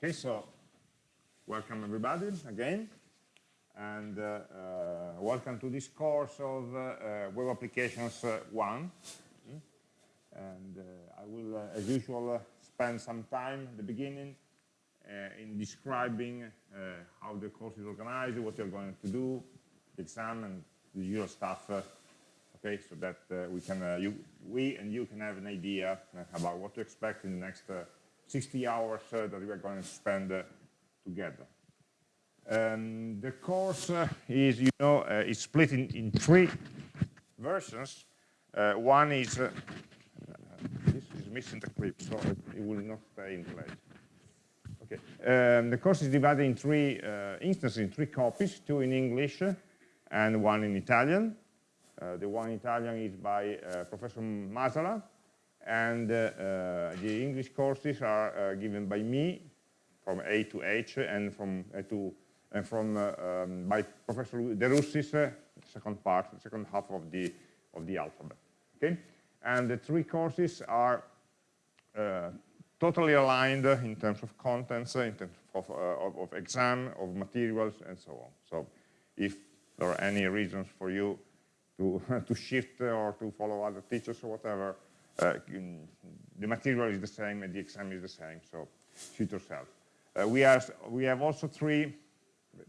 Okay, so welcome everybody again, and uh, uh, welcome to this course of uh, uh Web Applications uh, 1. And uh, I will, as usual, spend some time at the beginning in describing how the course is organized, what you're going to do, the exam, and the usual stuff okay, so that we can, you, we and you can have an idea about what to expect in the next 60 hours that we are going to spend together. Um, the course is, you know, is split in, in three versions. one is, this is missing the clip, so it, it will not stay in place. Okay. Um, the course is divided in three uh, instances, in three copies, two in English and one in Italian. Uh, the one in Italian is by uh, Professor Masala, and uh, the English courses are given by me from A to H and from to and from um, by Professor De Russis, second part, second half of the of the alphabet. Okay, and the three courses are uh, totally aligned in terms of contents, in terms of, uh, of, of, exam, of materials, and so on. So if there are any reasons for you to, to shift or to follow other teachers or whatever, uh, the material is the same and the exam is the same, so suit yourself. Uh, we, are, we have also three,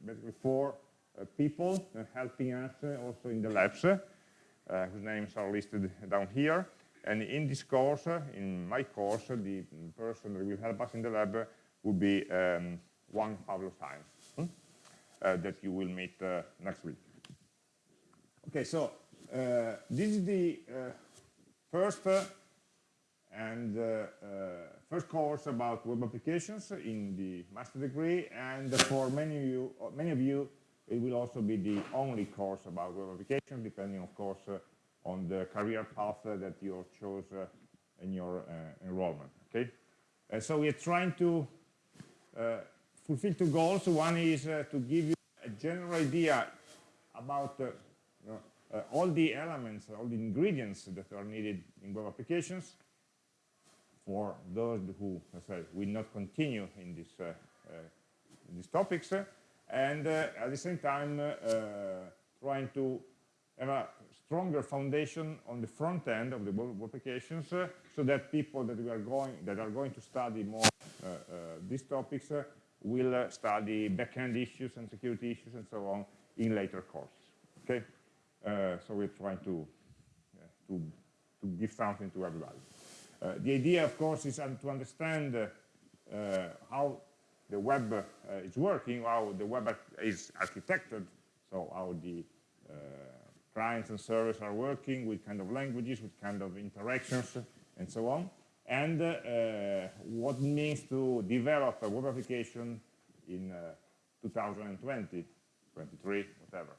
basically four uh, people uh, helping us uh, also in the labs, uh, whose names are listed down here. And in this course, in my course, the person that will help us in the lab will be um, Juan Pablo Sáenz, hmm? that you will meet next week. Okay, so uh, this is the uh, first uh, and uh, uh, first course about web applications in the master degree, and for many of you, many of you, it will also be the only course about web applications, depending, of course, uh, on the career path that you chose uh, in your uh, enrollment. Okay, so we are trying to fulfill two goals. One is to give you a general idea about uh, all the elements, all the ingredients that are needed in web applications for those who, say, will not continue in, this, uh, uh, in these topics, and at the same time trying to have a stronger foundation on the front end of the web applications uh, so that people that we are going that are going to study more uh, uh, these topics will study backend issues and security issues and so on in later courses okay uh, so we're trying to, to, to give something to everybody. Uh, the idea, of course, is to understand uh, how the web is working, how the web is architected, so how the clients and servers are working, with kind of languages, with kind of interactions, and so on, and uh, what it means to develop a web application in uh, 2020, 23, whatever.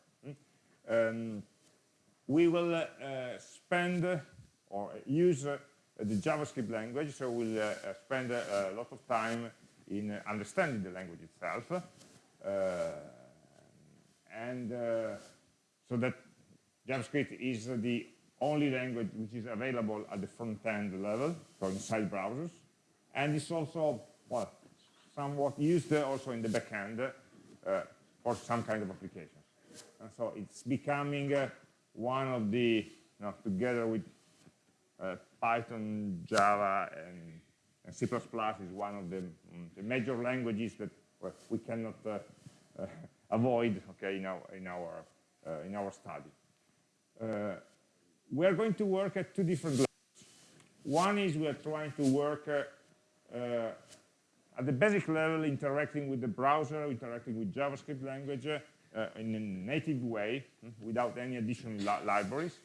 Um, we will uh, spend or use uh, the JavaScript language, so we'll uh, spend a lot of time in understanding the language itself. and so that JavaScript is the only language which is available at the front-end level, so inside browsers. And it's also, well, somewhat used also in the backend uh, for some kind of applications. And so it's becoming uh, one of the, you know, together with uh, Python, Java, and, and, C++ is one of the, um, the major languages that we cannot uh, uh, avoid, okay, in our in our uh, in our study. Uh, we are going to work at two different levels. One is we are trying to work at the basic level, interacting with the browser, interacting with JavaScript language, uh, in a native way without any additional li libraries,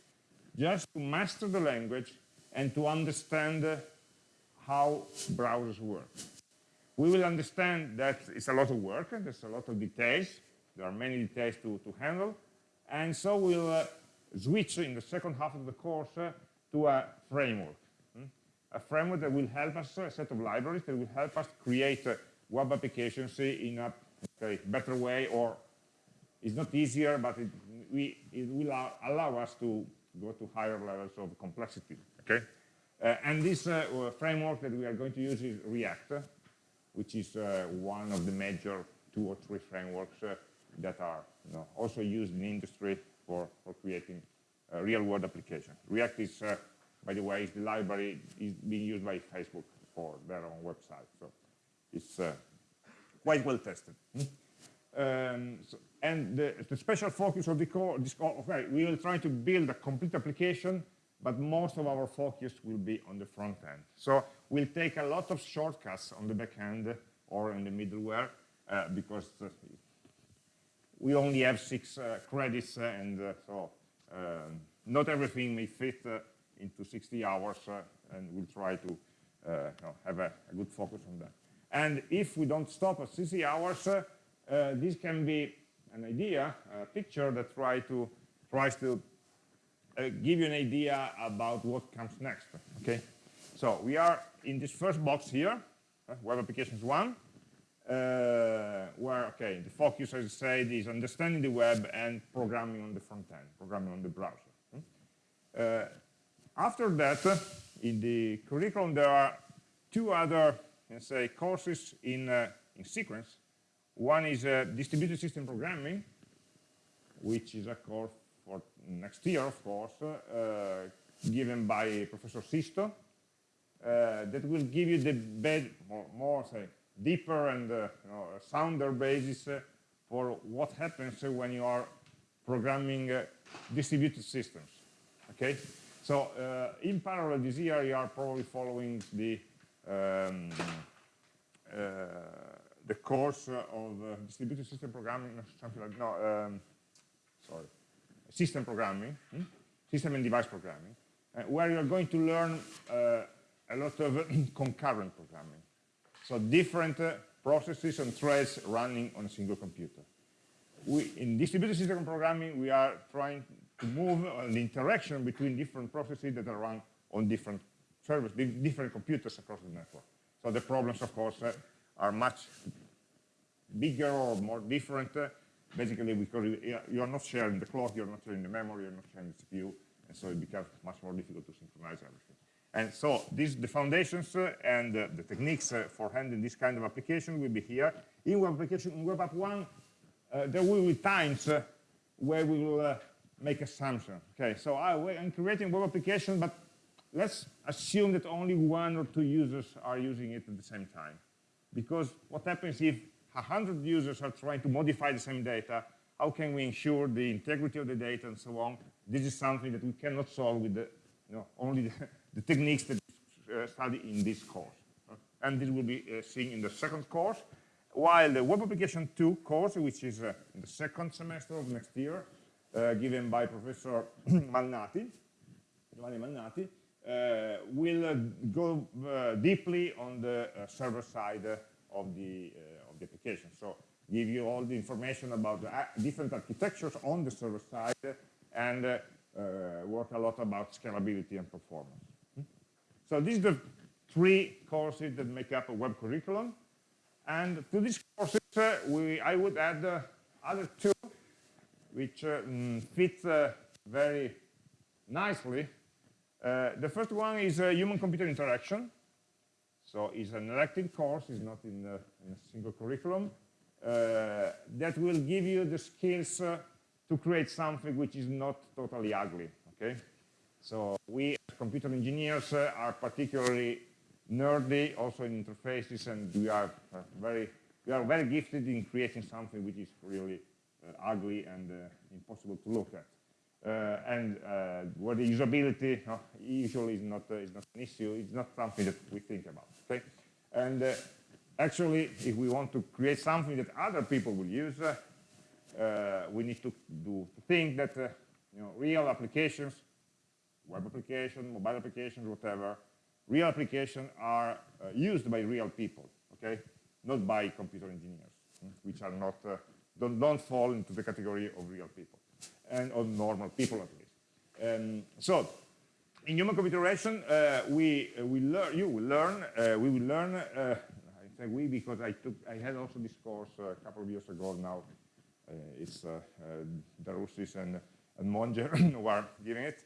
just to master the language and to understand how browsers work. We will understand that it's a lot of work, there's a lot of details, there are many details to, to handle, and so we'll uh, switch in the second half of the course uh, to a framework. Hmm? A framework that will help us, a set of libraries that will help us create uh, web applications in a okay, better way or it's not easier, but it, we, it will allow us to go to higher levels of complexity. Okay, uh, and this uh, framework that we are going to use is React. which is uh, one of the major two or three frameworks uh, that are you know, also used in industry for, for creating real-world applications. React is, uh, by the way, is the library is being used by Facebook for their own website. So it's uh, quite well tested. Um, so, and the, the, special focus of the core, this okay, we will try to build a complete application, but most of our focus will be on the front end. So we'll take a lot of shortcuts on the back end or in the middleware uh, because uh, we only have six uh, credits uh, and uh, so um, not everything may fit uh, into 60 hours and we'll try to have a, a, good focus on that. And if we don't stop at 60 hours, this can be an idea, a picture that try to tries to give you an idea about what comes next. Okay, so we are in this first box here, uh, Web Applications 1 uh, where, okay, the focus, as I said, is understanding the web and programming on the front end, programming on the browser. Hmm? Uh, after that, uh, in the curriculum, there are two other, let's say, courses in, uh, in sequence. One is uh, distributed system programming, which is a course for next year, of course, uh, given by Professor Sisto, that will give you the bed, more, more say, deeper and uh, you know, sounder basis uh, for what happens when you are programming uh, distributed systems. Okay, so in parallel this year you are probably following the um, the course of distributed system programming, something like no, um, sorry, system programming, hmm? system and device programming, uh, where you're going to learn uh, a lot of concurrent programming. So different uh, processes and threads running on a single computer. We, in distributed system programming, we are trying to move uh, the interaction between different processes that are run on different servers, different computers across the network. So the problems, of course, uh, are much bigger or more different, uh, basically because you are not sharing the clock, you're not sharing the memory, you're not sharing the CPU, and so it becomes much more difficult to synchronize everything. And so these, the foundations uh, and uh, the techniques uh, for handling this kind of application will be here. In web application, in web app one, uh, there will be times uh, where we will uh, make assumption. Okay, so I, am creating web application, but let's assume that only one or two users are using it at the same time. Because what happens if 100 users are trying to modify the same data, how can we ensure the integrity of the data and so on? This is something that we cannot solve with the, you know, only the, the techniques that uh, study in this course. And this will be uh, seen in the second course, while the Web Application 2 course, which is uh, in the second semester of next year, uh, given by Professor Malnati, Giovanni Malnati, uh, will uh, go deeply on the server side of the, of the application. So give you all the information about the different architectures on the server side and work a lot about scalability and performance. So these are the three courses that make up a web curriculum. And to these courses, uh, we, I would add uh, other two, which uh, mm, fit uh, very nicely. Uh, the first one is human-computer interaction. So it's an elective course, it's not in, in a single curriculum, that will give you the skills to create something which is not totally ugly, okay? So we as computer engineers uh, are particularly nerdy also in interfaces and we are uh, very we are very gifted in creating something which is really uh, ugly and uh, impossible to look at. Uh, and uh, where the usability usually is not, is not an issue, it's not something that we think about, okay? And actually, if we want to create something that other people will use, we need to, do, to think that you know, real applications web application, mobile applications, whatever, real applications are uh, used by real people, okay? Not by computer engineers, hmm, which are not, uh, don't, don't fall into the category of real people, and of normal people at least. Um, so, in human computer uh, we, uh, we learn, you will learn, uh, we will learn, uh, I say we because I took, I had also this course a couple of years ago now, it's uh, De Russis and, and Monger who are giving it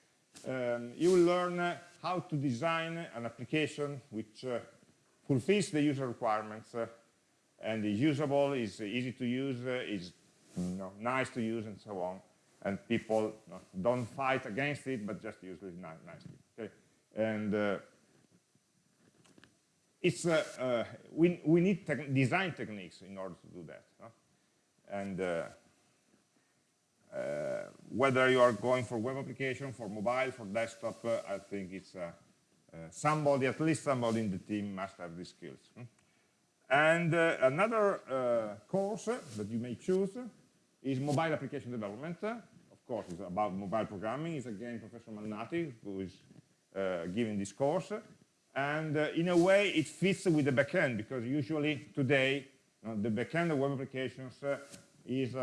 um, you will learn uh, how to design an application which uh, fulfills the user requirements uh, and is usable, is easy to use, uh, is you know, nice to use, and so on. And people don't fight against it, but just use it nicely. Okay? And uh, it's uh, uh, we we need te design techniques in order to do that. And uh, uh, whether you are going for web application, for mobile, for desktop, uh, I think it's somebody, at least somebody in the team must have these skills. Hmm? And another course that you may choose is mobile application development. Course, it's about mobile programming. It's again Professor Malnati who is giving this course. And uh, in a way, it fits with the backend because usually today, uh, the backend of web applications uh, is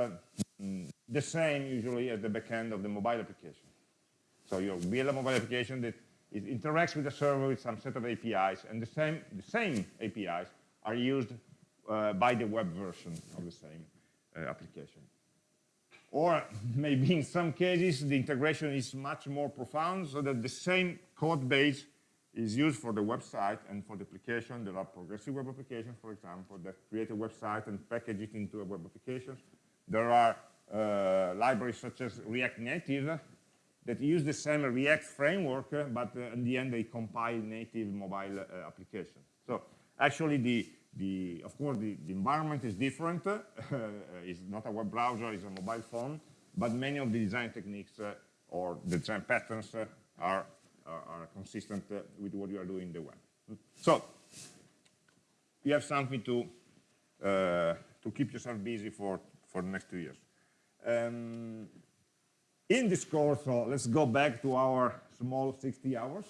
mm, the same usually as the backend of the mobile application. So you build a mobile application that interacts with the server with some set of APIs, and the same, the same APIs are used uh, by the web version of the same uh, application. Or maybe in some cases, the integration is much more profound, so that the same code base is used for the website and for the application. There are progressive web applications, for example, that create a website and package it into a web application. There are uh, libraries such as React Native that use the same React framework, uh, but uh, in the end they compile native mobile uh. So actually, the, the of course, the, the environment is different. it's not a web browser, it's a mobile phone, but many of the design techniques or the design patterns are, are, are consistent with what you are doing in the web. So you have something to uh, to keep yourself busy for for the next two years. Um, in this course, so let's go back to our small 60 hours.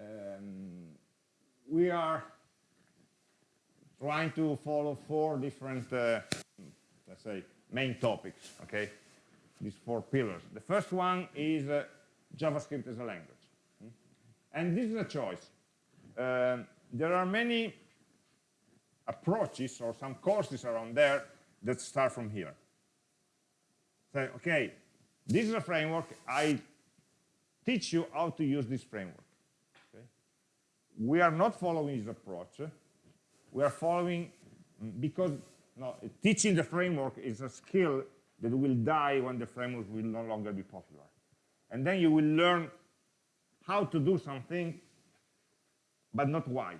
Um, we are trying to follow four different, uh, let's say, main topics, okay? These four pillars. The first one is uh, JavaScript as a language. Hmm? And this is a choice. Uh, there are many approaches or some courses around there that start from here say, okay, this is a framework. I teach you how to use this framework. Okay? We are not following this approach. We are following, because no, teaching the framework is a skill that will die when the framework will no longer be popular. And then you will learn how to do something, but not why.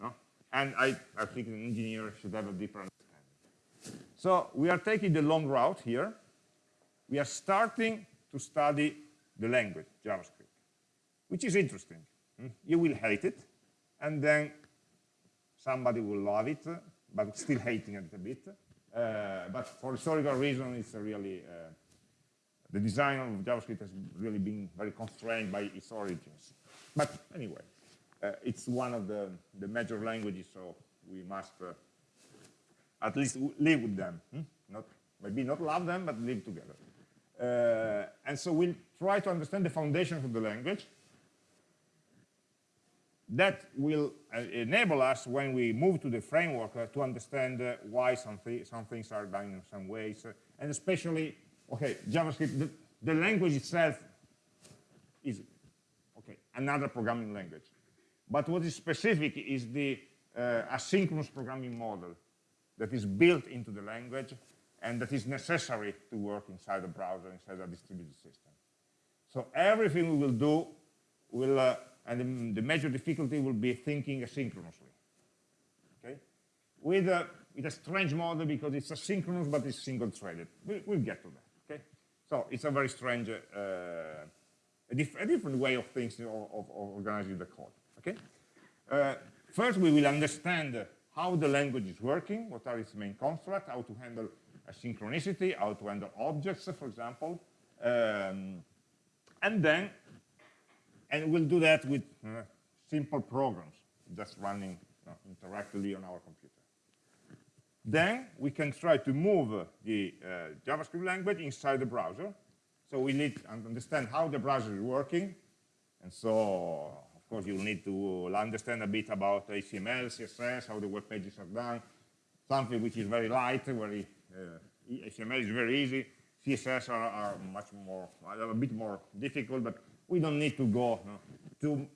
No? And I, I think an engineer should have a deeper understanding. So we are taking the long route here, we are starting to study the language, JavaScript, which is interesting. Hmm? You will hate it, and then somebody will love it, but still hating it a bit. Uh, but for historical reasons, it's really, uh, the design of JavaScript has really been very constrained by its origins. But anyway, uh, it's one of the, the major languages, so we must uh, at least live with them. Hmm? Not, maybe not love them, but live together. Uh, and so we'll try to understand the foundations of the language. That will uh, enable us, when we move to the framework, uh, to understand uh, why some, th some things are done in some ways. Uh, and especially, okay, JavaScript, the, the, language itself is, okay, another programming language. But what is specific is the uh, asynchronous programming model that is built into the language and that is necessary to work inside the browser, inside a distributed system. So everything we will do will, uh, and the, the, major difficulty will be thinking asynchronously. Okay, with a with a strange model because it's asynchronous but it's single-threaded. We, will get to that. Okay, so it's a very strange, uh, a, a, different way of thinking of, of, organizing the code. Okay, uh, first we will understand how the language is working, what are its main constructs, how to handle asynchronicity, how to handle objects, for example. Um, and then, and we'll do that with uh, simple programs, just running uh, interactively on our computer. Then we can try to move the uh, JavaScript language inside the browser. So we need to understand how the browser is working. And so, of course, you'll need to understand a bit about HTML, CSS, how the web pages are done, something which is very light, very HTML uh, is very easy. CSS are, are, much more, a bit more difficult, but we don't need to go too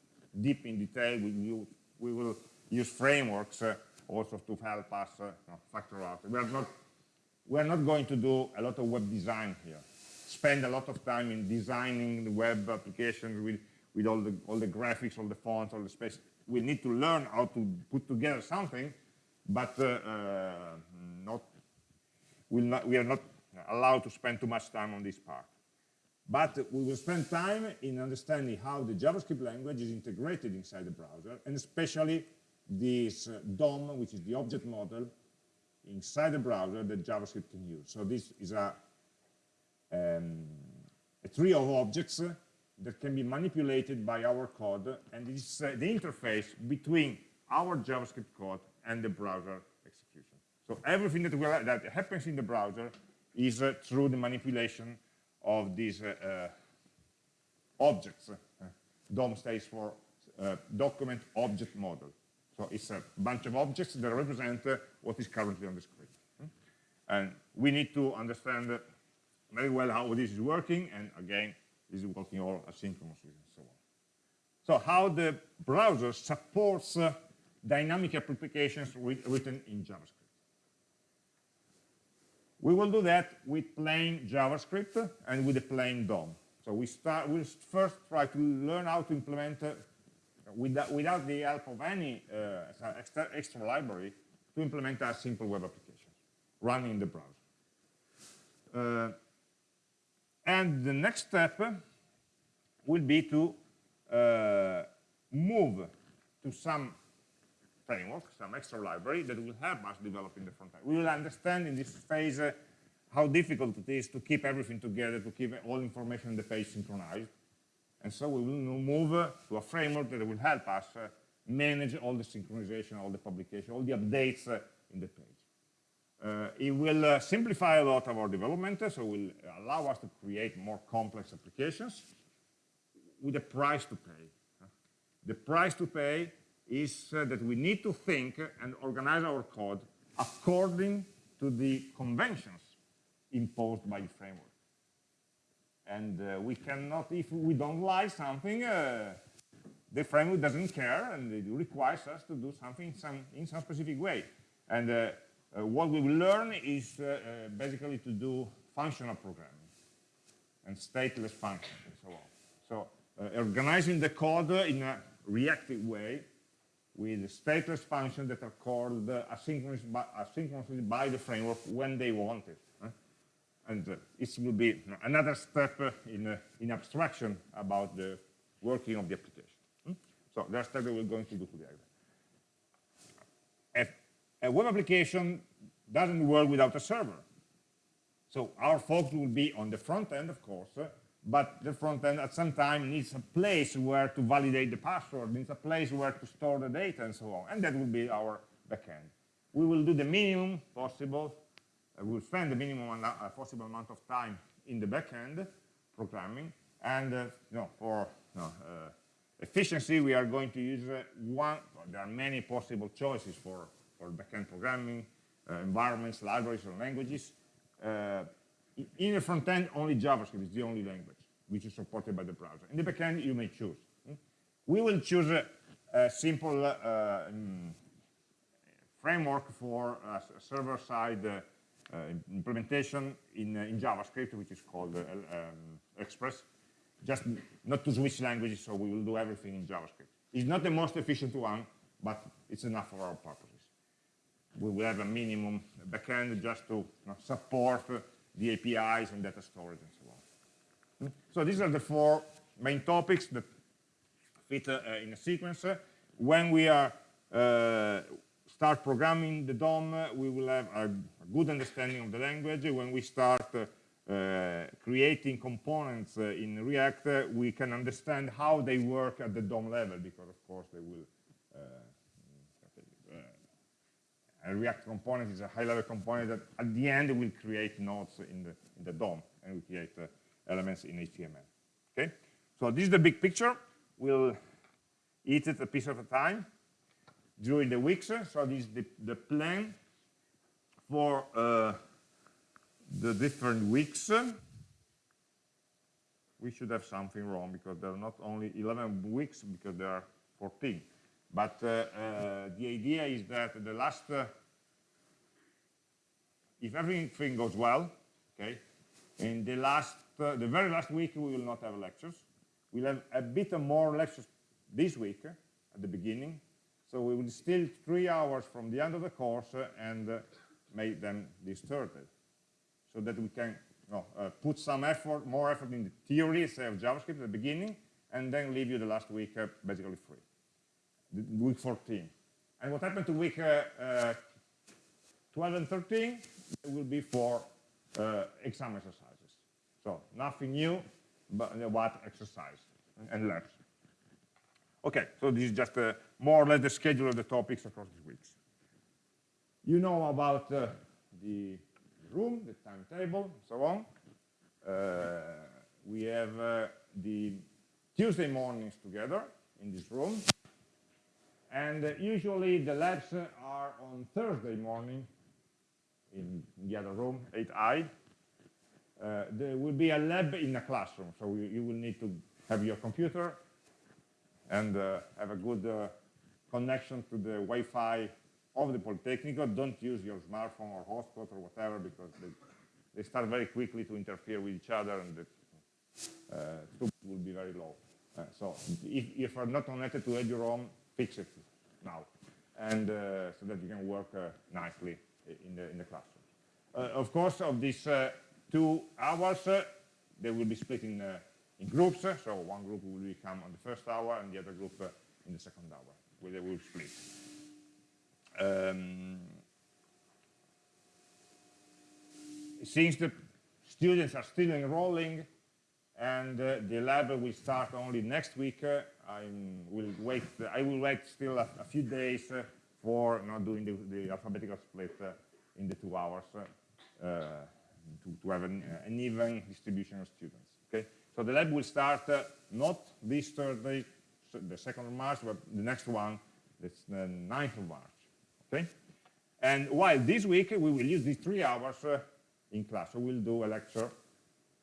deep in detail. We, we, we will use frameworks uh, also to help us uh, factor out. We are not we are not going to do a lot of web design here. Spend a lot of time in designing the web applications with with all the all the graphics, all the fonts, all the space. We need to learn how to put together something, but uh, uh, not, not we are not allowed to spend too much time on this part. But we will spend time in understanding how the JavaScript language is integrated inside the browser, and especially this uh, DOM, which is the object model inside the browser that JavaScript can use. So this is a, um, a tree of objects that can be manipulated by our code, and it's uh, the interface between our JavaScript code and the browser execution. So everything that, that happens in the browser is uh, through the manipulation of these uh, uh objects. Uh, DOM stands for document object model. So it's a bunch of objects that represent what is currently on the screen. And we need to understand very well how this is working, and again, this is working all asynchronously and so on. So how the browser supports uh, dynamic applications written in JavaScript. We will do that with plain JavaScript and with a plain DOM. So we start, we'll first try to learn how to implement, uh, without, without the help of any uh, extra, extra, library, to implement a simple web application running in the browser. Uh, and the next step will be to uh, move to some framework, some extra library that will help us develop in the front end. We will understand in this phase uh, how difficult it is to keep everything together, to keep all information on the page synchronized. And so we will move uh, to a framework that will help us uh, manage all the synchronization, all the publication, all the updates uh, in the page. Uh, it will uh, simplify a lot of our development, so it will allow us to create more complex applications with a price to pay. The price to pay is uh, that we need to think and organize our code according to the conventions imposed by the framework. And uh, we cannot, if we don't like something, uh, the framework doesn't care and it requires us to do something in some, in some specific way. And uh, uh, what we will learn is uh, basically to do functional programming and stateless functions and so on. So organizing the code in a reactive way with stateless functions that are called uh, asynchronously, by, asynchronously by the framework when they want it. And uh, it will be another step in, uh, in abstraction about the working of the application. Hmm? So that's what we're going to do today. A, a web application doesn't work without a server. So our focus will be on the front end, of course, but the front end at some time needs a place where to validate the password, needs a place where to store the data and so on. And that will be our backend. We will do the minimum possible. Uh, we'll spend the minimum uh, possible amount of time in the backend programming. And uh, you know, for you know, uh, efficiency, we are going to use uh, one, there are many possible choices for, for backend programming, uh, environments, libraries, or languages in the front end, only JavaScript is the only language which is supported by the browser. In the backend, you may choose. Hmm? We will choose a, a simple uh, um, framework for a server-side uh, uh, implementation in, uh, in, JavaScript, which is called uh, um, Express. Just not to switch languages, so we will do everything in JavaScript. It's not the most efficient one, but it's enough for our purposes. We will have a minimum backend just to you know, support the APIs and data storage and so. So these are the four main topics that fit uh, in a sequence. When we are uh, start programming the DOM, we will have a, good understanding of the language. When we start uh, uh creating components uh, in React, uh, we can understand how they work at the DOM level, because of course they will a React component is a high-level component that at the end will create nodes in the, in the DOM and will create elements in HTML. Okay, so this is the big picture. We'll eat it a piece at a time during the weeks. So this is the, the plan for uh, the different weeks. We should have something wrong because there are not only 11 weeks, because there are 14. But uh, uh, the idea is that the last, uh, if everything goes well, okay, in the last, the very last week we will not have lectures. We'll have a bit more lectures this week uh, at the beginning. So we will still three hours from the end of the course uh, and uh, make them Thursday, so that we can you know, uh, put some effort, more effort in the theory, say of JavaScript at the beginning, and then leave you the last week uh, basically free, the, week 14. And what happened to week uh, uh, 12 and 13 will be for exam exercises. So nothing new, but what exercise and labs. Okay, so this is just uh, more or less the schedule of the topics across the weeks. You know about uh, the room, the timetable, so on. Uh, we have uh, the Tuesday mornings together in this room. And uh, usually the labs are on Thursday morning in the other room, 8i. Uh, there will be a lab in a classroom, so you, you will need to have your computer and uh, have a good uh, connection to the Wi-Fi of the Polytechnic. Don't use your smartphone or hotspot or whatever because they, they start very quickly to interfere with each other and the uh, throughput will be very low. Uh, so if, if you're not connected to eduroam, fix it now, and uh, so that you can work nicely in the in the classroom. Of course, of this two hours, they will be split in in groups. so one group will become on the first hour, and the other group in the second hour, where they will split. Um, since the students are still enrolling and uh, the lab will start only next week, uh, I will wait. I will wait still a, a few days uh, for not doing the, the alphabetical split uh, in the two hours uh, to, to, have an, an, even distribution of students. Okay, so the lab will start not this Thursday, the second of March, but the next one, that's the 9th of March. Okay? And while this week we will use these three hours uh, in class, so we'll do a lecture,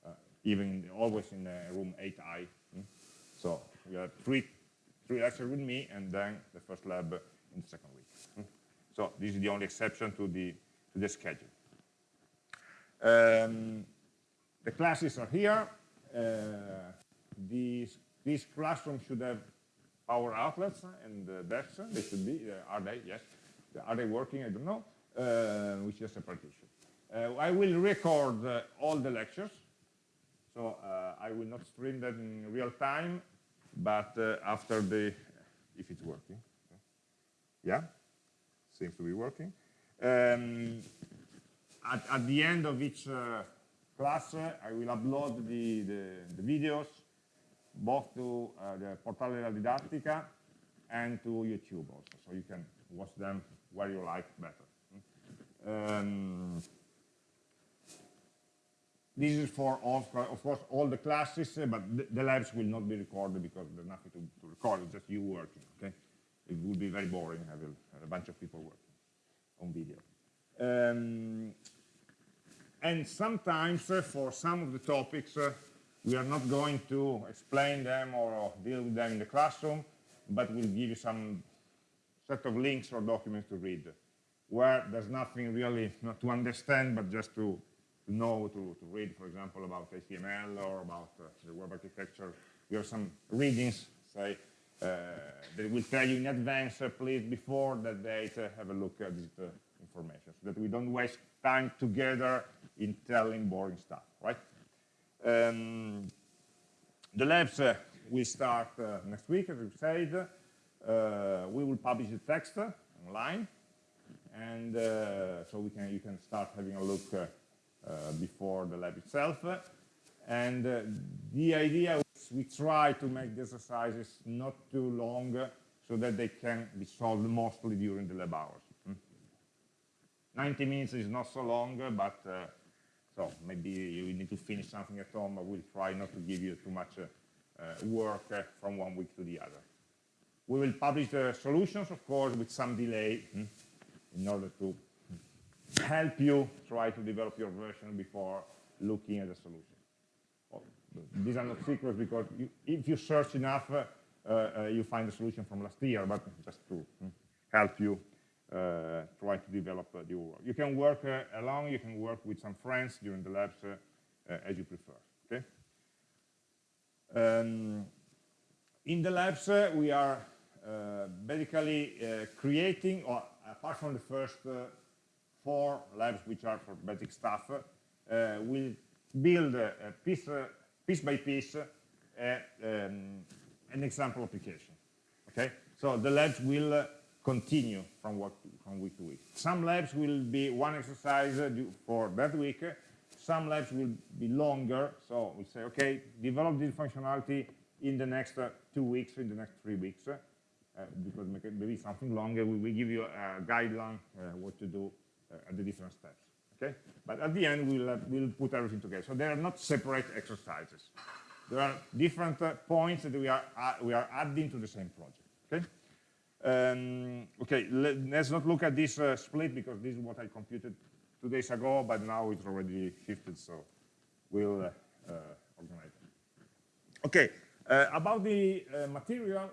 uh, even always in uh, room 8i. Mm? So we have three, three lectures with me, and then the first lab in the second week. Mm? So this is the only exception to the, to the schedule. Um, the classes are here. Uh, these, this classroom should have power outlets and uh, desks. They should be. Uh, are they? Yes. Are they working? I don't know, uh, which is a issue. Uh, I will record uh, all the lectures, so uh, I will not stream them in real time, but after the, if it's working. Yeah, seems to be working. Um, at, at, the end of each uh, class, I will upload the, the, the videos both to the Portale della Didattica and to YouTube also, so you can watch them where you like better. Um, this is for, of course, all the classes, uh, but the, labs will not be recorded because there's nothing to, to, record, it's just you working, okay? It would be very boring, have a, a bunch of people working on video. Um, and sometimes, uh, for some of the topics, uh, we are not going to explain them or deal with them in the classroom, but we'll give you some set of links or documents to read, where there's nothing really not to understand, but just to, know, to, to read, for example, about HTML or about uh, the web architecture. We have some readings, say, uh, that will tell you in advance, uh, please, before that date, uh, have a look at this uh, information, so that we don't waste time together in telling boring stuff, right? Um, the labs uh, will start next week, as we said. Uh, we will publish the text online, and uh, so we can you can start having a look uh, before the lab itself. And the idea is we try to make the exercises not too long so that they can be solved mostly during the lab hours. Hmm? 90 minutes is not so long, but uh, so maybe you need to finish something at home, but we'll try not to give you too much uh, uh, work from one week to the other. We will publish the solutions, of course, with some delay hmm, in order to help you try to develop your version before looking at the solution. These are not secrets because you, if you search enough, uh, uh, uh, you find the solution from last year, but just to mm, help you uh, try to develop uh, the work. You can work uh, alone, you can work with some friends during the labs uh, as you prefer, okay? Um, in the labs, we are basically creating, or apart from the first four labs which are for basic stuff, we'll build piece, piece by piece um, an example application. Okay, so the labs will uh, continue from, work, from week to week. Some labs will be one exercise uh, for that week. Some labs will be longer. So we say, okay, develop this functionality in the next uh, two weeks, in the next three weeks, uh, because maybe something longer. We will give you a guideline uh, what to do uh, at the different steps. Okay, but at the end we'll we'll put everything together. So they are not separate exercises there are different uh, points that we are, uh, we are adding to the same project. Um, okay let, us not look at this uh, split because this is what I computed two days ago, but now it's already shifted, so we'll uh, uh, organize it. Okay, uh, about the material,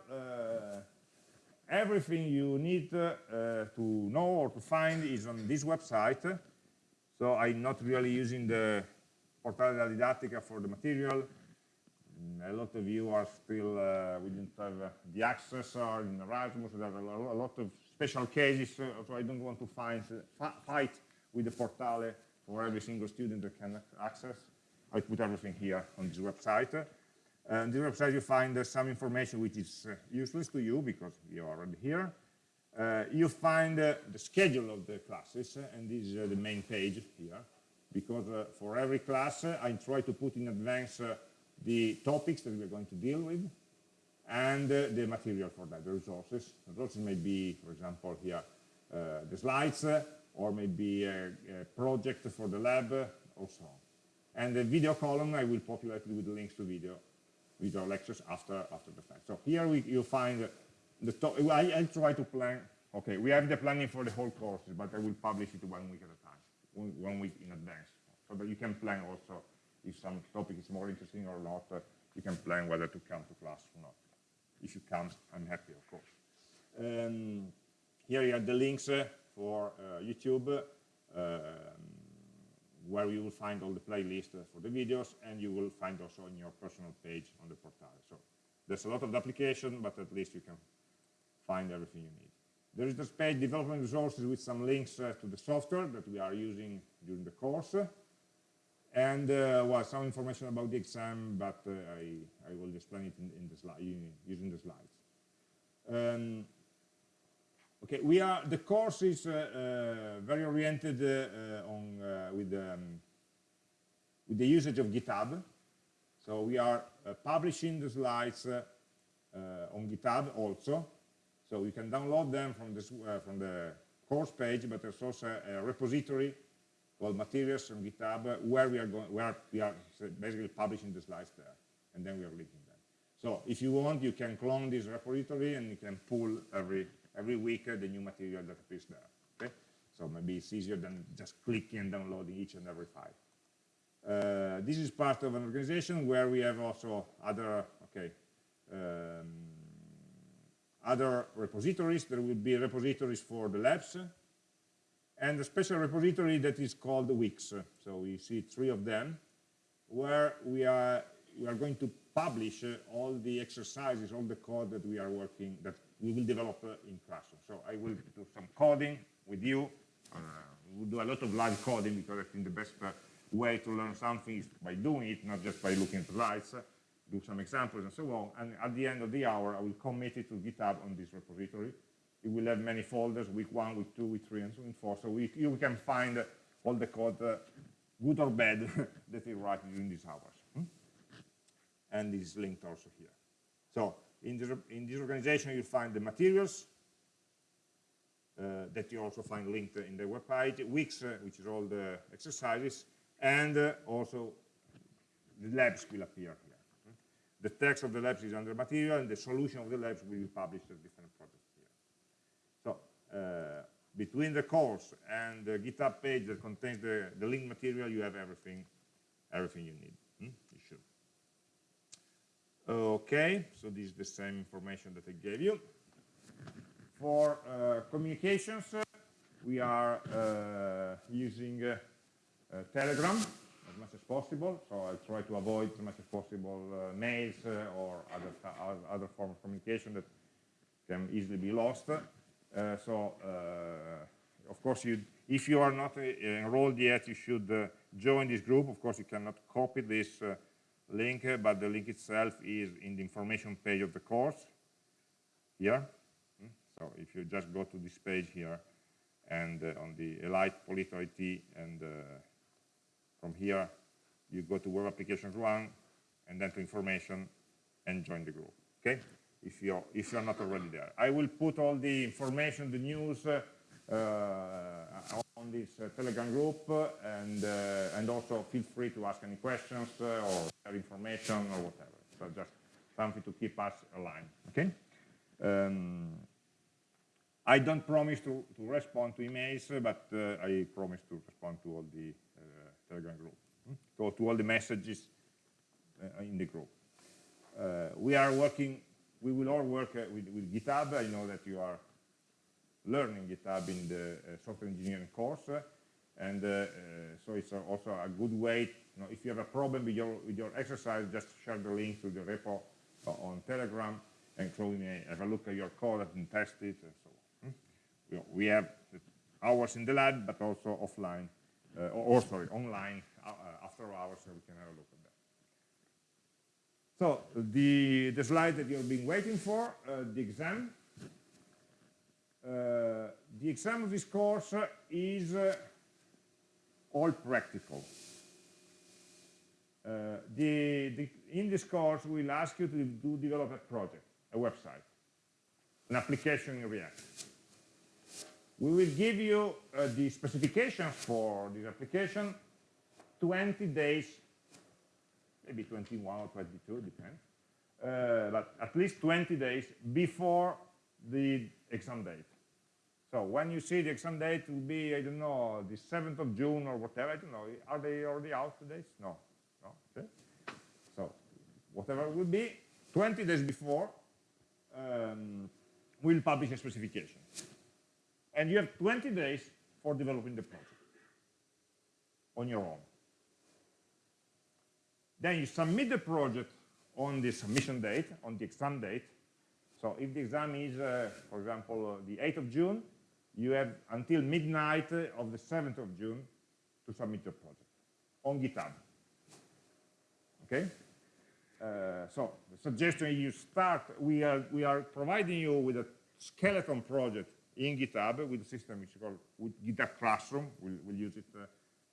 everything you need to know or to find is on this website. So I'm not really using the Portale della Didattica for the material a lot of you are still, uh, we didn't have uh, the access or in Erasmus, there are a lot of special cases, uh, so I don't want to find, uh, fight with the Portale for every single student that can access. I put everything here on this website. And this website you find uh, some information which is uh, useless to you because you are already here. you find the schedule of the classes, and this is the main page here, because for every class I try to put in advance the topics that we're going to deal with, and uh, the material for that, the resources. Resources may be, for example, here, uh, the slides, uh, or maybe a, a, project for the lab, uh, or so on. And the video column, I will populate it with links to video, video lectures after after the fact. So here we, you find the top, I, I try to plan, okay, we have the planning for the whole courses, but I will publish it one week at a time, one, one week in advance, so that you can plan also if some topic is more interesting or not, uh, you can plan whether to come to class or not. If you come, I'm happy, of course. Um, here you have the links uh, for uh, YouTube, um, where you will find all the playlists uh, for the videos, and you will find also on your personal page on the portal. So there's a lot of application, but at least you can find everything you need. There is this page, development resources, with some links uh, to the software that we are using during the course and uh, well, some information about the exam, but uh, I, I will explain it in, in the slide, using the slides. Um, okay, we are the course is uh, uh very oriented uh, on uh, with um, with the usage of GitHub. So we are publishing the slides on GitHub also. So you can download them from this from the course page, but there's also a repository called materials on GitHub, where we are going, where we are basically publishing the slides there, and then we are linking them. So if you want, you can clone this repository and you can pull every every week uh, the new material that appears there. Okay, so maybe it's easier than just clicking and downloading each and every file. Uh, this is part of an organization where we have also other okay um, other repositories. There will be repositories for the labs, and a special repository that is called Wix. So we see three of them, where we are we are going to publish uh, all the exercises, all the code that we are working, that we will develop uh, in Classroom. So I will do some coding with you. Uh, we'll do a lot of live coding because I think the best uh, way to learn something is by doing it, not just by looking at slides, do some examples and so on. And at the end of the hour, I will commit it to GitHub on this repository you will have many folders, week one, week two, week three, and so on forth. So we, you can find all the code, uh, good or bad, that you write during these hours. Hmm? And is linked also here. So in this, in this organization, you find the materials uh, that you also find linked in the web page, Wix, uh, which is all the exercises, and uh, also the labs will appear here. Hmm? The text of the labs is under material, and the solution of the labs will be published as. Uh, between the course and the GitHub page that contains the, the link material, you have everything, everything you need. Hmm? You should. Okay, so this is the same information that I gave you. For uh, communications, uh, we are uh, using uh, uh, Telegram as much as possible. So I'll try to avoid as much as possible uh, mails or other, other form of communication that can easily be lost. Uh, so uh, of course, you, if you are not uh, enrolled yet, you should join this group. Of course, you cannot copy this link, but the link itself is in the information page of the course here. Hmm? So if you just go to this page here and uh, on the Elite Polito IT and uh, from here you go to Web Applications 1 and then to information and join the group, okay? If you're, if you're not already there. I will put all the information, the news uh, uh on this uh, Telegram group and, and also feel free to ask any questions or information or whatever. So just something to keep us aligned, okay? Um, I don't promise to, to respond to emails, but uh, I promise to respond to all the uh, Telegram group, hmm? so to all the messages uh, in the group. We are working, we will all work uh, with, with, GitHub. I know that you are learning GitHub in the uh, software engineering course, and so it's also a good way, you know, if you have a problem with your, with your exercise, just share the link to the repo on Telegram, and we may have a look at your code and test it, and so we have hours in the lab, but also offline, uh, or, or, sorry, online uh, after hours, so we can have a look. So the, the slide that you've been waiting for, uh, the exam. Uh, the exam of this course is uh, all practical. Uh, the, the, in this course, we'll ask you to do develop a project, a website, an application in React. We will give you uh, the specifications for this application 20 days, maybe 21 or 22, depends, uh, but at least 20 days before the exam date. So when you see the exam date it will be, I don't know, the 7th of June or whatever, I don't know, are they already out today? No, no, okay. So whatever it will be, 20 days before, um, we'll publish a specification and you have 20 days for developing the project on your own. Then you submit the project on the submission date, on the exam date. So if the exam is, uh, for example, uh, the 8th of June, you have until midnight of the 7th of June to submit your project on GitHub. Okay? Uh, so the suggestion you start, we are, we are providing you with a skeleton project in GitHub with a system which is called GitHub Classroom. We'll, we'll use it, uh,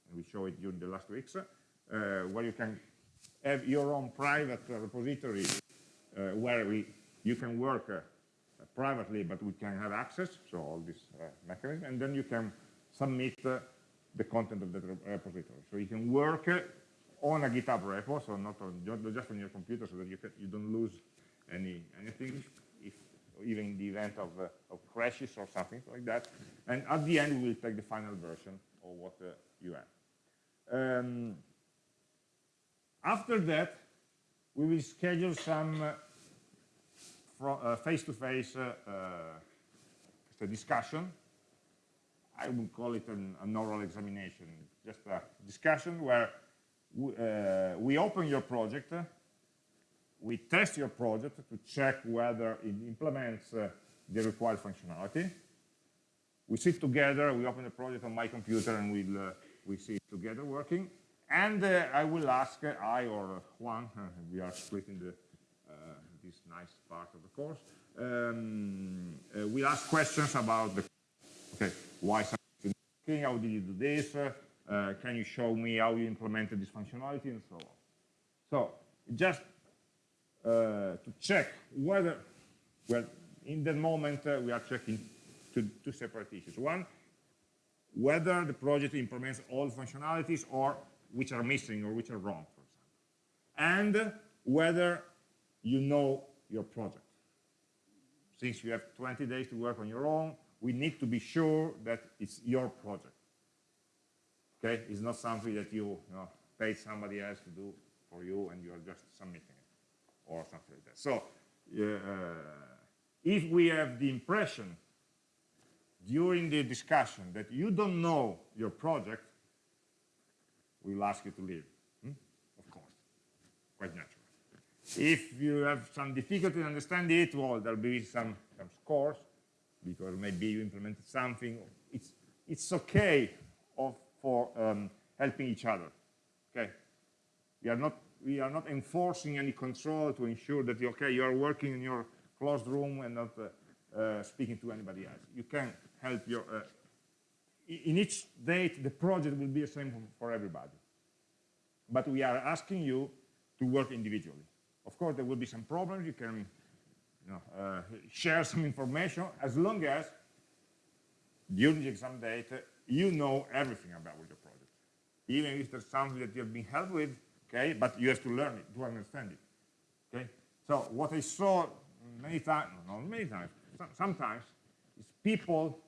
and we show it during the last weeks, uh, where you can have your own private uh, repository uh, where we, you can work uh, privately, but we can have access, so all this mechanism, and then you can submit the content of the repository. So you can work on a GitHub repo, so not, on, just on your computer, so that you, can, you don't lose any anything if, even in the event of, uh, of crashes or something like that. And at the end, we will take the final version of what uh, you have. Um, after that, we will schedule some face-to-face uh, -face, uh, discussion. I would call it an, an, oral examination, just a discussion where we, uh, we open your project, we test your project to check whether it implements uh, the required functionality. We sit together, we open the project on my computer and we'll, uh, we see it together working. And uh, I will ask, uh, I or Juan, uh, we are splitting the, uh, this nice part of the course, um, we'll ask questions about the, okay, why something working, how did you do this, can you show me how you implemented this functionality and so on. So just uh, to check whether, well, in that moment uh, we are checking two, two separate issues. One, whether the project implements all functionalities or which are missing or which are wrong, for example. And whether you know your project. Since you have 20 days to work on your own, we need to be sure that it's your project. Okay, it's not something that you, you know, pay somebody else to do for you and you are just submitting. It or something like that. So uh, if we have the impression during the discussion that you don't know your project, we'll ask you to leave, hmm? of course, quite natural. If you have some difficulty in understanding it, well, there'll be some, some scores, because maybe you implemented something. It's, it's okay of, for um, helping each other, okay? We are, not, we are not enforcing any control to ensure that, okay, you are working in your closed room and not uh, uh, speaking to anybody else. You can help your, uh, in each date, the project will be the same for everybody. But we are asking you to work individually. Of course, there will be some problems. You can you know, uh, share some information as long as during the exam date, you know everything about your project. Even if there's something that you have been helped with, okay, but you have to learn it, to understand it, okay? So what I saw many times, not many times, sometimes, is people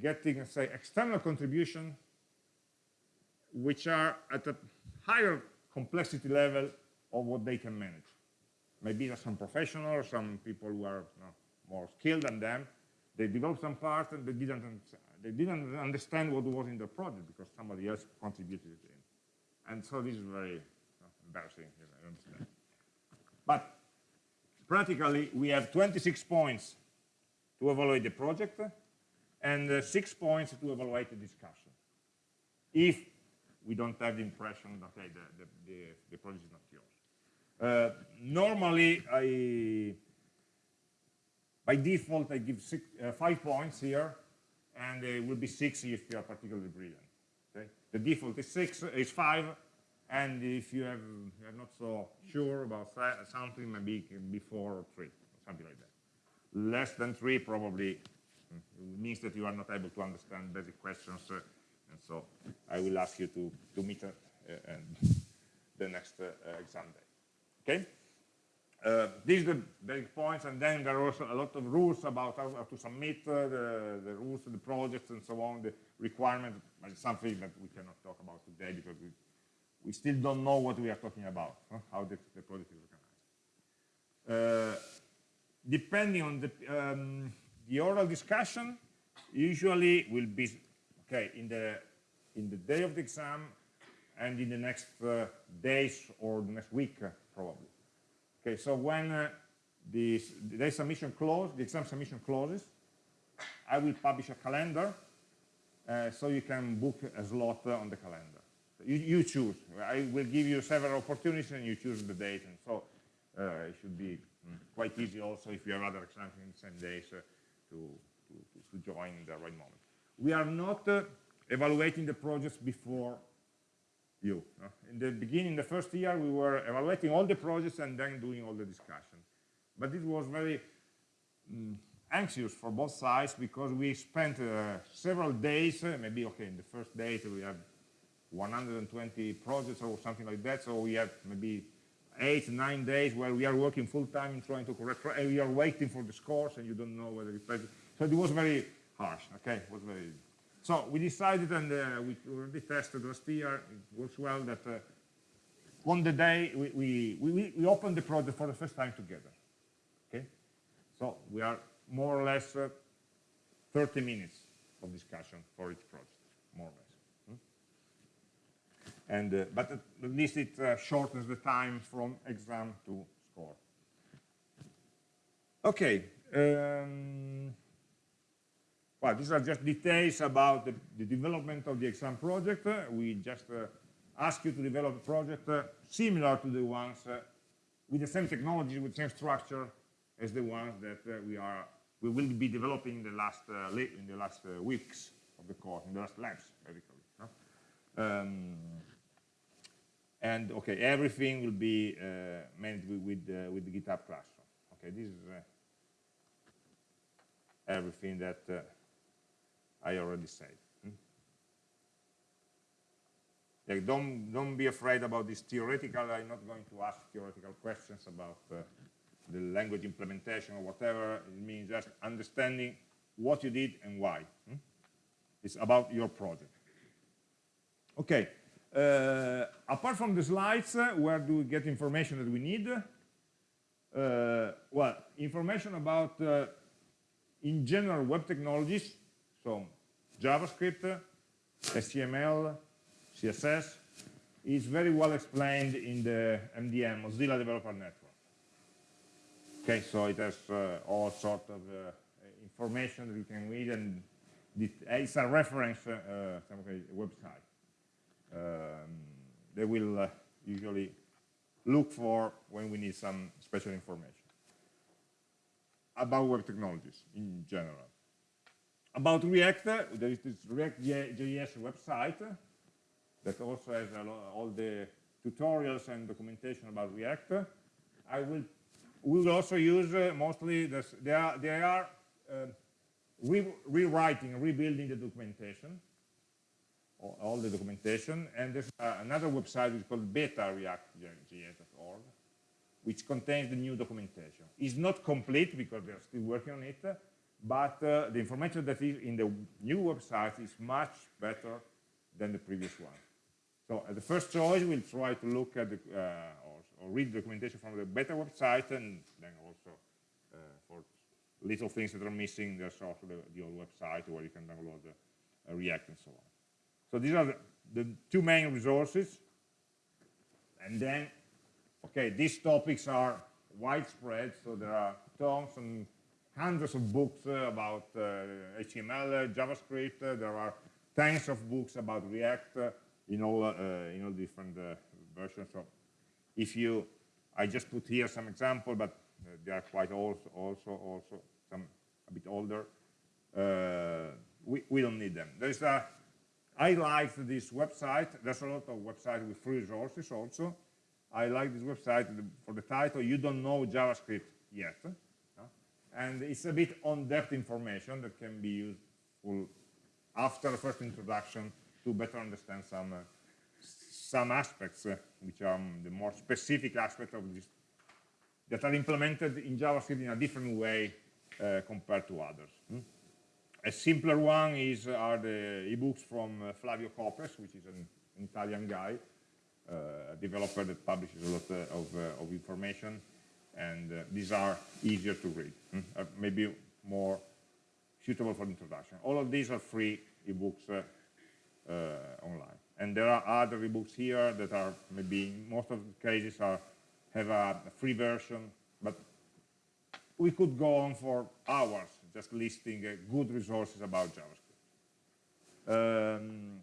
getting, say, external contribution which are at a higher complexity level of what they can manage. Maybe some professionals, some people who are you know, more skilled than them. They developed some part and they didn't, they didn't understand what was in the project because somebody else contributed it in. And so this is very embarrassing, you understand. But practically, we have 26 points to evaluate the project and uh, six points to evaluate the discussion. If we don't have the impression that okay, the, the, the, the project is not yours. Uh, normally, I, by default, I give six, uh, five points here, and it will be six if you are particularly brilliant. Okay? The default is six, is five, and if you have you're not so sure about something, maybe it can be four or three, something like that. Less than three probably mm, means that you are not able to understand basic questions, uh, and so I will ask you to to meet uh, the next uh, exam day. Okay. Uh, these are the basic points, and then there are also a lot of rules about how, how to submit uh, the, the rules the projects and so on, the requirements, but something that we cannot talk about today because we, we still don't know what we are talking about, huh? how the, the, project is organized. Uh, depending on the, um, the oral discussion, usually will be, okay, in the, in the day of the exam and in the next uh, days or the next week, probably. Okay, so when uh, the, the submission close, the exam submission closes, I will publish a calendar, uh, so you can book a slot uh, on the calendar. You, you, choose. I will give you several opportunities, and you choose the date. And so uh, it should be mm, quite easy also if you have other exams in the same days uh, to, to, to, join in the right moment. We are not uh, evaluating the projects before you. In the beginning, the first year, we were evaluating all the projects and then doing all the discussion. But it was very mm, anxious for both sides because we spent uh, several days, uh, maybe, okay, in the first day we have 120 projects or something like that, so we have maybe eight, nine days where we are working full time in trying to correct, and we are waiting for the scores and you don't know whether it's So it was very harsh, okay, it was very so we decided, and uh, we already tested last year, it works well, that uh, on the day we, we, we, we opened the project for the first time together. Okay? So we are more or less uh, 30 minutes of discussion for each project, more or less. And, uh, but at least it uh, shortens the time from exam to score. Okay. Um, well, these are just details about the, the development of the exam project. Uh, we just uh, ask you to develop a project uh, similar to the ones uh, with the same technology, with the same structure as the ones that we are we will be developing in the last in the last weeks of the course, in the last labs, basically. Um, and okay, everything will be managed with with, with, the GitHub Classroom. Okay, this is everything that I already said. Hmm? Like don't, don't be afraid about this theoretical, I'm not going to ask theoretical questions about uh, the language implementation or whatever. It means just understanding what you did and why. Hmm? It's about your project. Okay, uh, apart from the slides, uh, where do we get information that we need? Uh, well, information about, uh, in general, web technologies, so JavaScript, HTML, CSS, is very well explained in the MDN, Mozilla Developer Network. Okay, so it has uh, all sort of uh, information that you can read, and it's a reference website. Um, they will uh, usually look for when we need some special information about web technologies in general. About React, there is this React.js website that also has all the tutorials and documentation about React. I will we will also use uh, mostly this, they are they are uh, re rewriting, rebuilding the documentation, all, the documentation, and there's uh, another website which is called beta.reactjs.org, which contains the new documentation. It's not complete because they're still working on it, but uh, the information that is in the new website is much better than the previous one. So at the first choice, we'll try to look at the, uh, or, or, read documentation from the beta website, and then also uh, for little things that are missing, there's also the, the old website where you can download the, uh, React and so on. So these are the, two main resources. And then, okay, these topics are widespread, so there are tons and hundreds of books uh, about uh, HTML, uh, JavaScript, uh, there are tens of books about React uh, in all, uh, in all different versions. So if you, I just put here some example, but they are quite also, also, also some a bit older. we, we don't need them. There's a I like this website. There's a lot of websites with free resources also. I like this website for the title, You Don't Know JavaScript Yet. And it's a bit on-depth information that can be useful after the first introduction to better understand some, uh, some aspects, uh, which are the more specific aspects of this, that are implemented in JavaScript in a different way uh, compared to others. Hmm? A simpler one is are the ebooks from uh, Flavio Copes, which is an, an Italian guy, uh, a developer that publishes a lot uh, of, uh, of information, and uh, these are easier to read, mm? maybe more suitable for introduction. All of these are free ebooks online. And there are other ebooks here that are maybe most of the cases are have a free version, but we could go on for hours just listing uh, good resources about JavaScript. Um,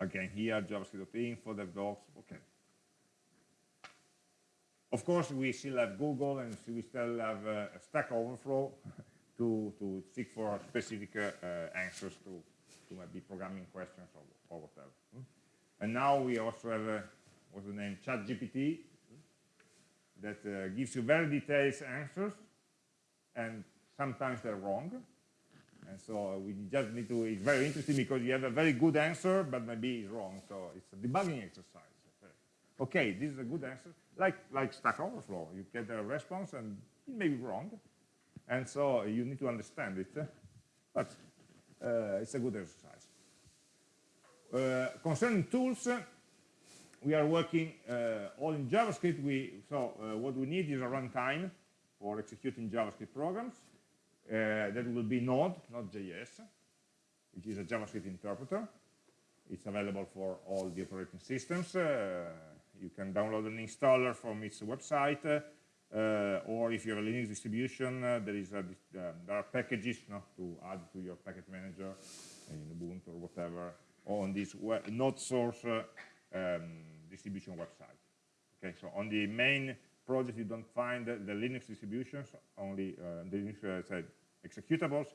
again, here, javascript.info, devdocs, okay. Of course, we still have Google and we still have uh, Stack Overflow to, to seek for specific uh, uh, answers to, to maybe programming questions or, or whatever. Hmm? And now we also have, uh, what's the name, ChatGPT, that uh, gives you very detailed answers and sometimes they're wrong. And so we just need to, it's very interesting because you have a very good answer, but maybe it's wrong. So it's a debugging exercise. Okay, this is a good answer. Like, like Stack Overflow, you get a response and it may be wrong. And so you need to understand it. But uh, it's a good exercise. Uh, concerning tools, we are working uh, all in JavaScript. We, so uh, what we need is a runtime for executing JavaScript programs. Uh, that will be Node, Node.js, which is a JavaScript interpreter. It's available for all the operating systems. Uh, you can download an installer from its website, uh, or if you have a Linux distribution, uh, there is a, uh, there are packages to add to your package manager in Ubuntu or whatever on this Node source uh, um, distribution website. Okay, so on the main project you don't find the, the Linux distributions, only uh, the Linux uh, executables,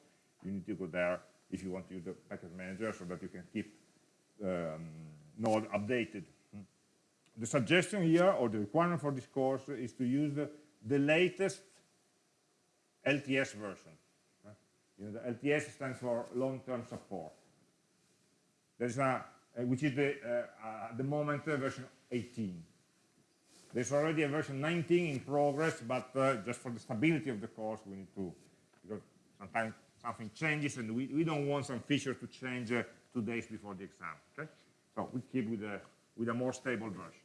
you need to go there if you want to use the package manager so that you can keep um, Node updated. The suggestion here, or the requirement for this course, is to use the, the latest LTS version. You know, the LTS stands for long-term support. There's a, uh, which is the, uh, at the moment uh, version 18. There's already a version 19 in progress, but uh, just for the stability of the course, we need to, because sometimes something changes and we, we don't want some feature to change uh, two days before the exam, okay? So we keep with a, with a more stable version,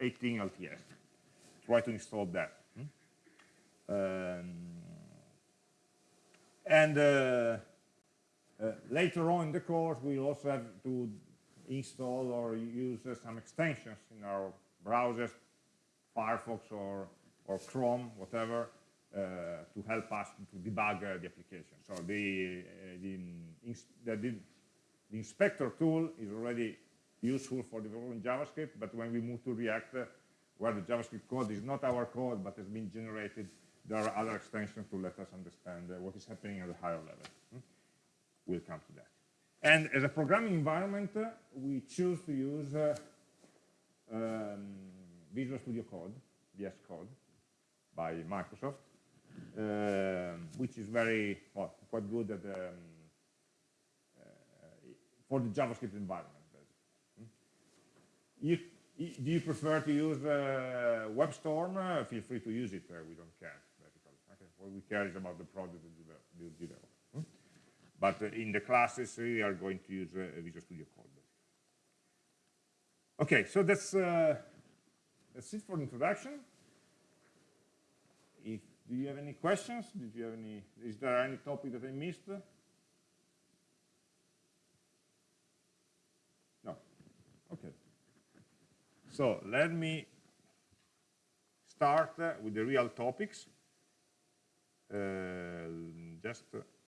18 LTS. try to install that. hmm? Um, and uh, uh, later on in the course, we'll also have to install or use uh, some extensions in our browsers, Firefox or, or Chrome, whatever, uh, to help us to debug uh, the application. So the, uh, the, the, the, inspector tool is already useful for developing JavaScript, but when we move to React, uh, where the JavaScript code is not our code, but has been generated, there are other extensions to let us understand what is happening at a higher level. Hmm? We'll come to that. And as a programming environment, uh, we choose to use uh, um, Visual Studio Code, VS Code, by Microsoft, um, which is very, well, quite good at, um, uh, for the JavaScript environment. Hmm? You, do you prefer to use uh, WebStorm? Uh, feel free to use it. Uh, we don't care. Okay. What we care is about the project that you develop. Hmm? But uh, in the classes, we are going to use uh, Visual Studio Code. Okay, so that's uh, that's it for introduction. If do you have any questions? Did you have any? Is there any topic that I missed? No. Okay. So let me start uh, with the real topics. Uh, just uh,